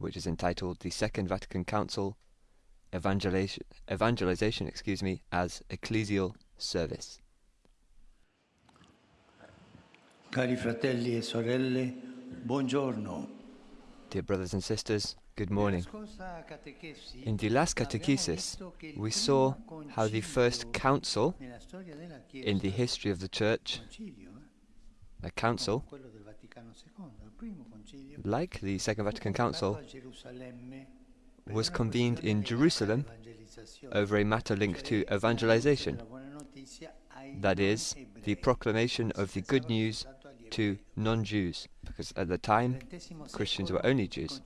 which is entitled The Second Vatican Council Evangelization, evangelization excuse me, as Ecclesial Service. Cari fratelli e sorelle, buongiorno. Dear brothers and sisters, good morning. In the last catechesis, we saw how the first council in the history of the Church, a council, like the Second Vatican Council, was convened in Jerusalem over a matter linked to evangelization, that is, the proclamation of the good news to non-Jews, because at the time Christians were only Jews.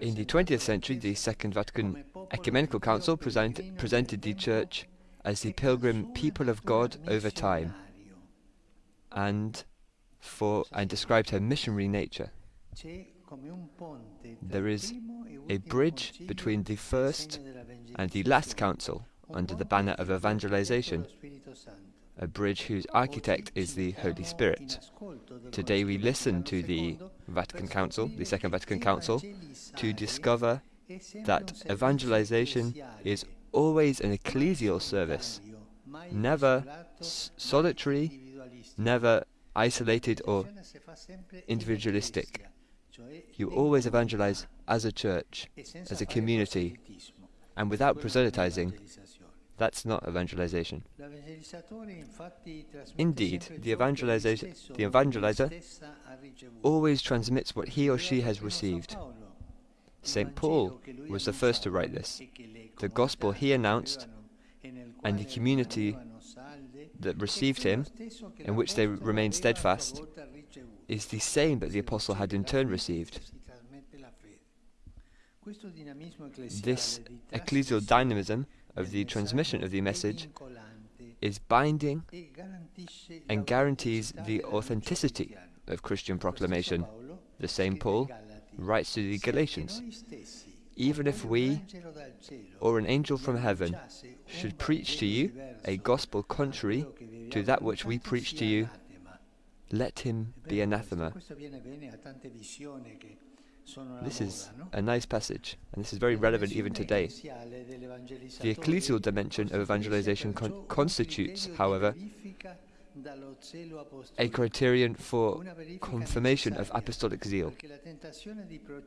In the 20th century, the Second Vatican Ecumenical Council present, presented the Church as the pilgrim people of God over time, and for and described her missionary nature. There is a bridge between the first and the last council under the banner of evangelization, a bridge whose architect is the Holy Spirit. Today we listen to the Vatican Council, the Second Vatican Council, to discover that evangelization is always an ecclesial service, never solitary, never isolated or individualistic. You always evangelize as a church, as a community, and without proselytizing. That's not evangelization. Indeed, the, evangelization, the evangelizer always transmits what he or she has received. St. Paul was the first to write this. The gospel he announced and the community that received him, in which they remained steadfast, is the same that the apostle had in turn received. This ecclesial dynamism of the transmission of the message is binding and guarantees the authenticity of Christian proclamation. The same Paul writes to the Galatians, even if we or an angel from heaven should preach to you a gospel contrary to that which we preach to you, let him be anathema. This is a nice passage, and this is very relevant even today. The ecclesial dimension of evangelization con constitutes, however, a criterion for confirmation of apostolic zeal,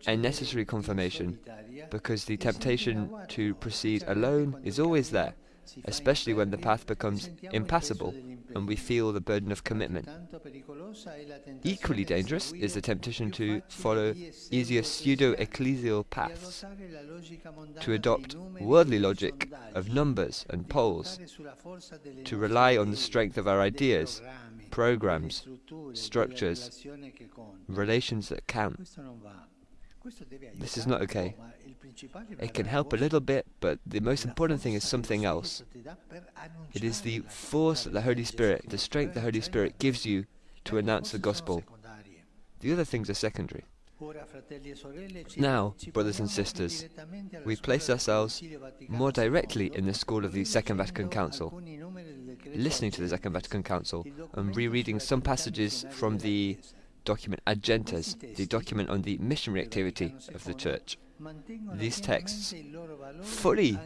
a necessary confirmation, because the temptation to proceed alone is always there, especially when the path becomes impassable and we feel the burden of commitment. Equally dangerous is the temptation to follow easier pseudo-ecclesial paths, to adopt worldly logic of numbers and polls, to rely on the strength of our ideas, programs, structures, relations that count. This is not okay. It can help a little bit, but the most important thing is something else. It is the force that the Holy Spirit, the strength the Holy Spirit gives you to announce the gospel. The other things are secondary. Now, brothers and sisters, we place ourselves more directly in the school of the Second Vatican Council, listening to the Second Vatican Council and rereading some passages from the document Ad Gentes, the document on the missionary activity of the Church. These texts fully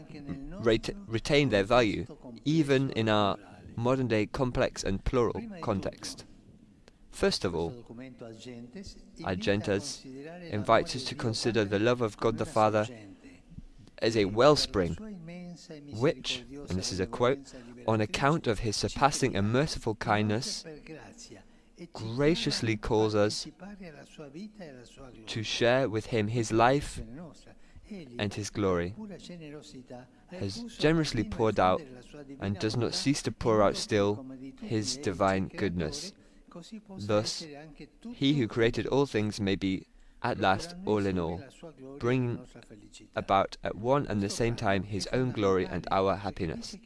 ret retain their value, even in our modern day complex and plural context. First of all, Ad invites us to consider the love of God the Father as a wellspring, which, and this is a quote, on account of his surpassing and merciful kindness, graciously calls us to share with him his life and his glory, has generously poured out and does not cease to pour out still his divine goodness. Thus, he who created all things may be at last all in all, bring about at one and the same time his own glory and our happiness.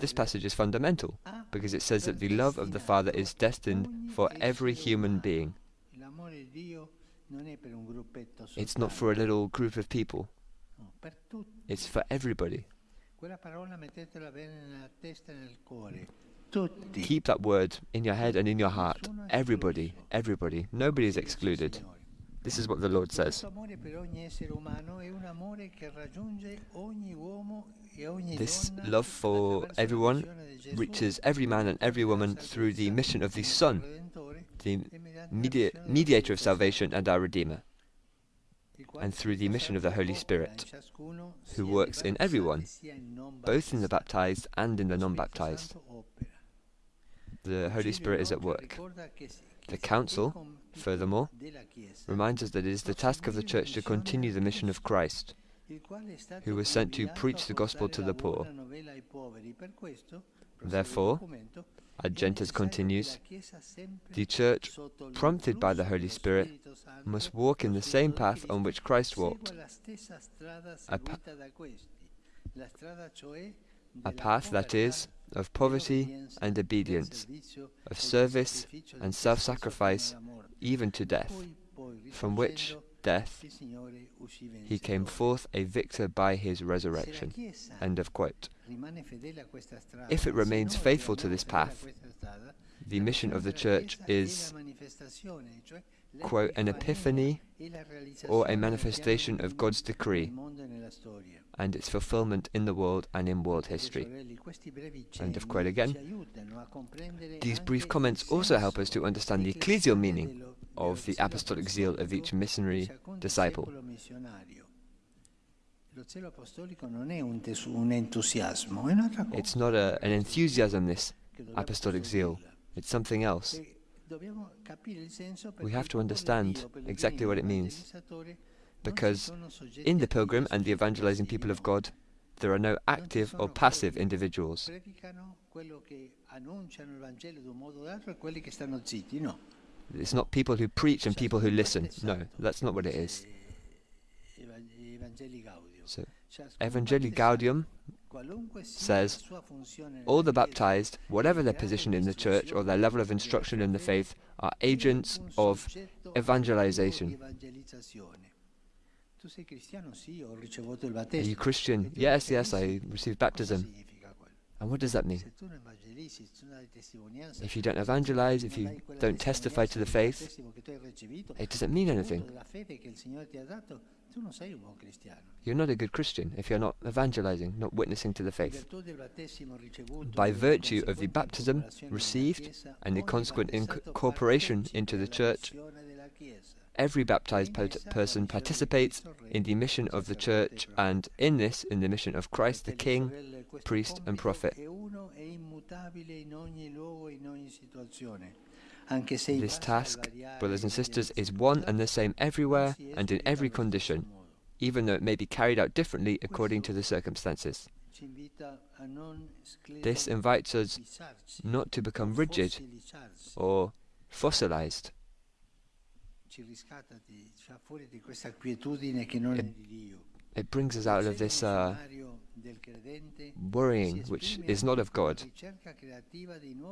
This passage is fundamental because it says that the love of the Father is destined for every human being. It's not for a little group of people. It's for everybody. Keep that word in your head and in your heart. Everybody, everybody. Nobody is excluded. This is what the Lord says. Questo amore per ogni essere umano è un amore che raggiunge ogni uomo ogni This love for everyone missione di Gesù, reaches every man and every woman through the mission of the Son, the mediante la media- missione del mediator of salvation and our Redeemer, Santo, il quale and through the mission of the Holy Spirit, who works in everyone, sia in non both in the baptized and in the non-baptized. The Holy Spirit is at work. The Council, furthermore, reminds us that it is the task of the Church to continue the mission of Christ, who was sent to preach the gospel to the poor. Therefore, Ad Gentes continues, the Church, prompted by the Holy Spirit, must walk in the same path on which Christ walked, a path that is of poverty and obedience, of service and self-sacrifice, even to death, from which death he came forth a victor by his resurrection. End of quote. If it remains faithful to this path, The mission of the Church is, quote, an epiphany or a manifestation of God's decree and its fulfillment in the world and in world history. End of quote again. These brief comments also help us to understand the ecclesial meaning of the apostolic zeal of each missionary disciple. It's not a, an enthusiasm, this apostolic zeal. It's something else. Dobbiamo capire il senso We have to understand exactly what it means. evangelizzatori, non si Because in the pilgrim and the evangelizing people of. God, there are no active or passive individuals. predicano quello che annunciano il Vangelo da un modo o d'altro quelli che stanno zitti, no. It's not people who preach and people who listen. No, that's not what it is. Eh, Evangelii Gaudium. So, Evangelii Gaudium says, la sua funzione all the baptized, whatever their position in the church or their level of instruction in the faith, are agents of evangelization. attivo di evangelizzazione. Tu sei cristiano? Sì, ho ricevuto il Are you Christian? Yes, yes, I received baptism. And what does that mean? If you don't evangelize, if you don't testify to the faith, it doesn't mean anything. You're not a good Christian if you're not evangelizing, not witnessing to the faith. By virtue of the baptism received and the consequent incorporation into the church. Every baptized person participates in the mission of the church, and in this, in the mission of Christ the King, priest and prophet. È uno immutabile in ogni luogo in ogni situazione. Anche se i This task, brothers and sisters, is one and the same everywhere and in every condition, even though it may be carried out differently according to the circumstances. Ci invita a non This invites us not to become rigid or fossilized. It- di Dio. It brings us out of this uh, worrying, which is not of God.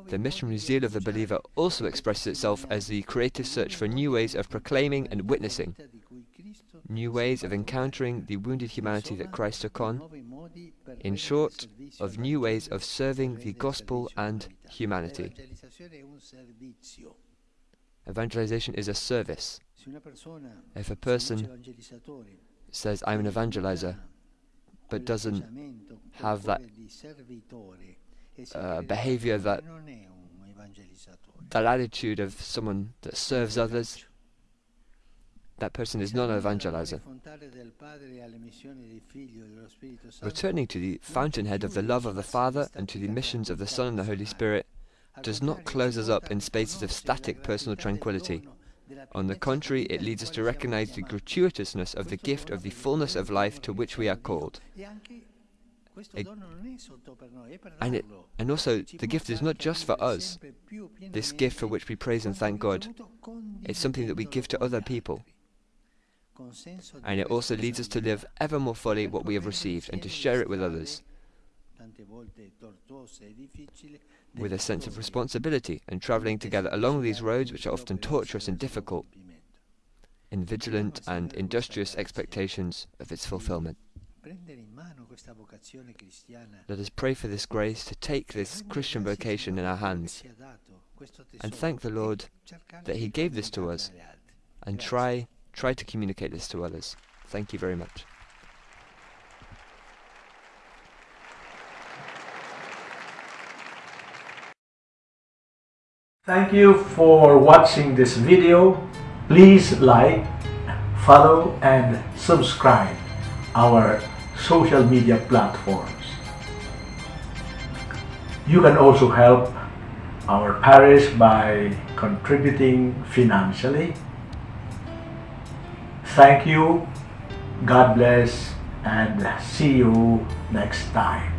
The missionary zeal of the believer also expresses itself as the creative search for new ways of proclaiming and witnessing, new ways of encountering the wounded humanity that Christ took on, in short, of new ways of serving the gospel and humanity. Evangelization is a service. If a person says, I'm an evangelizer, but doesn't have that uh, behavior that that attitude of someone that serves others, that person is not an evangelizer. Returning to the fountainhead of the love of the Father and to the missions of the Son and the Holy Spirit does not close us up in spaces of static personal tranquility. On the contrary, it leads us to recognize the gratuitousness of the gift of the fullness of life to which we are called. E- And, it, and also, the gift is not just for us, this gift for which we praise and thank God. It's something that we give to other people. And it also leads us to live ever more fully what we have received and to share it with others with a sense of responsibility and travelling together along these roads which are often tortuous and difficult in vigilant and industrious expectations of its fulfillment. Let us pray for this grace to take this Christian vocation in our hands and thank the Lord that He gave this to us and try try to communicate this to others. Thank you very much. Thank you for watching this video. Please like, follow and subscribe our social media platforms. You can also help our parish by contributing financially. Thank you, God bless, and see you next time.